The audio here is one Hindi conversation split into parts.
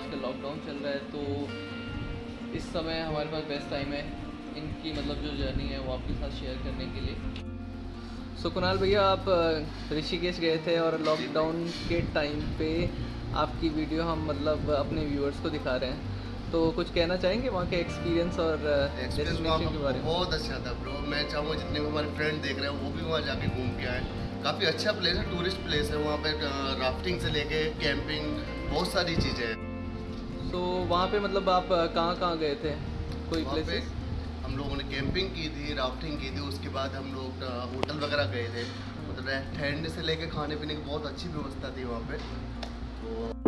आजकल लॉकडाउन चल रहा है तो इस समय हमारे पास बेस्ट टाइम है इनकी मतलब जो जर्नी है वो आपके साथ शेयर करने के लिए। सो so, कुणाल भैया आप ऋषिकेश गए थे और लॉकडाउन के टाइम पे आपकी वीडियो हम मतलब अपने व्यूअर्स को दिखा रहे हैं। तो कुछ कहना चाहेंगे वहाँ के एक्सपीरियंस और डेस्टिनेशन के बारे में? बहुत अच्छा था ब्रो मैं चाहूँगा जितने भी हमारे फ्रेंड देख रहे हैं वो भी वहाँ जाके घूम के आए। काफ़ी अच्छा प्लेस है टूरिस्ट प्लेस है वहाँ पे राफ्टिंग से लेके कैंपिंग बहुत सारी चीज़ें हैं। तो वहाँ पे मतलब आप कहाँ कहाँ गए थे? कोई प्लेस हम लोगों ने कैंपिंग की थी राफ्टिंग की थी उसके बाद हम लोग होटल वगैरह गए थे। मतलब ठहरने से लेके खाने पीने की बहुत अच्छी व्यवस्था थी वहाँ पे। तो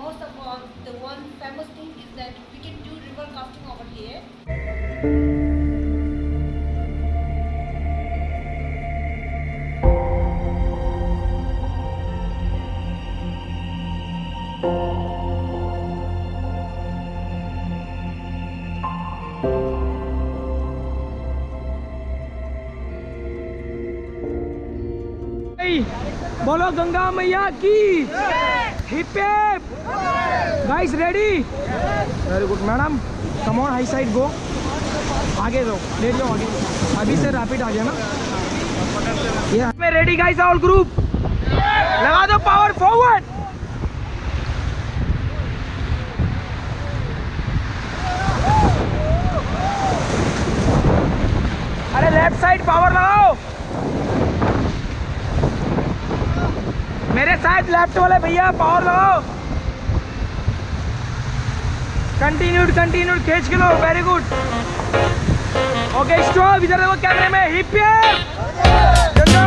most of all, the one famous thing is that we can do river casting over here. Hey! Bola Ganga Maya! Yeah. Hip guys ready very good madam come on high side go आगे दो ले जाओ आगे। अभी से रैपिड आ गया ना। ये रेडी गाइस ऑल ग्रुप लगा दो पावर फॉरवर्ड अरे लेफ़्ट साइड पावर लगाओ साथ लेफ़्ट वाले भैया पावर लगाओ। कंटिन्यूड कंटिन्यूड खींच के लो वेरी गुड ओके स्टॉप इधर देखो कैमरे में hip Ganga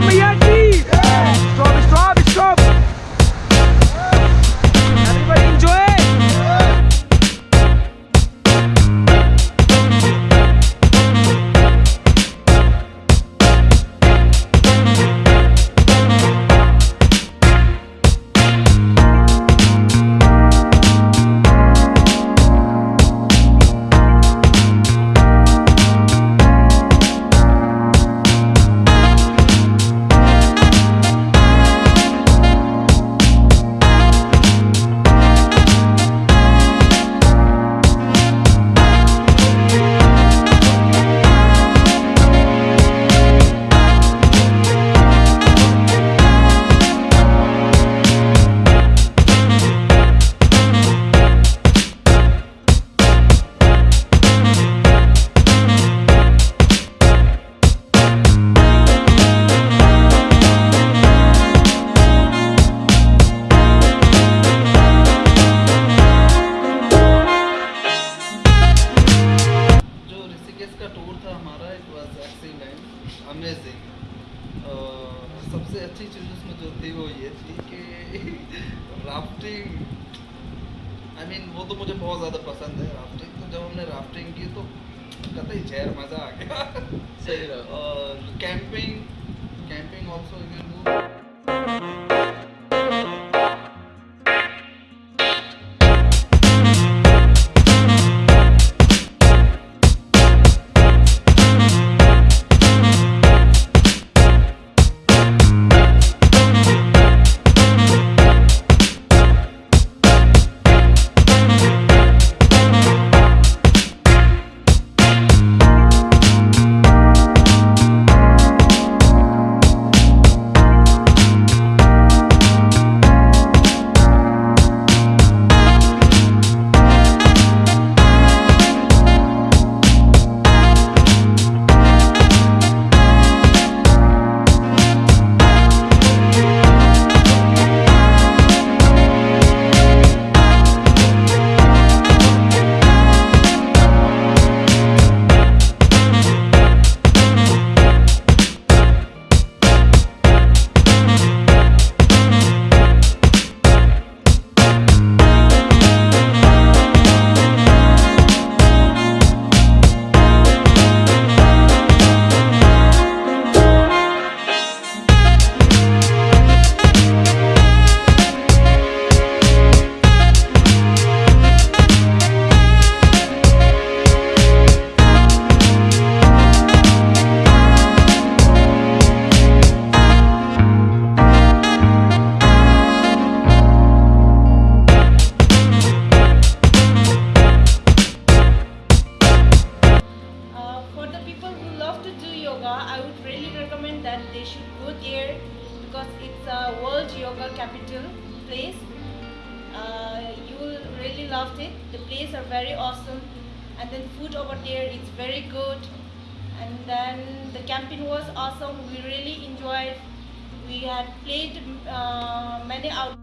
and food over there is very good. And then the camping was awesome. We really enjoyed. We had played uh, many out.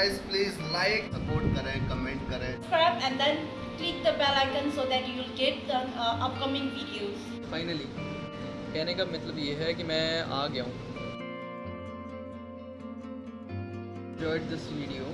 So please like support kare करें kare करें Subscribe and then click the bell icon so that you will get the uh, upcoming videos. finally कहने का मतलब ये है कि मैं आ गया हूँ enjoyed this video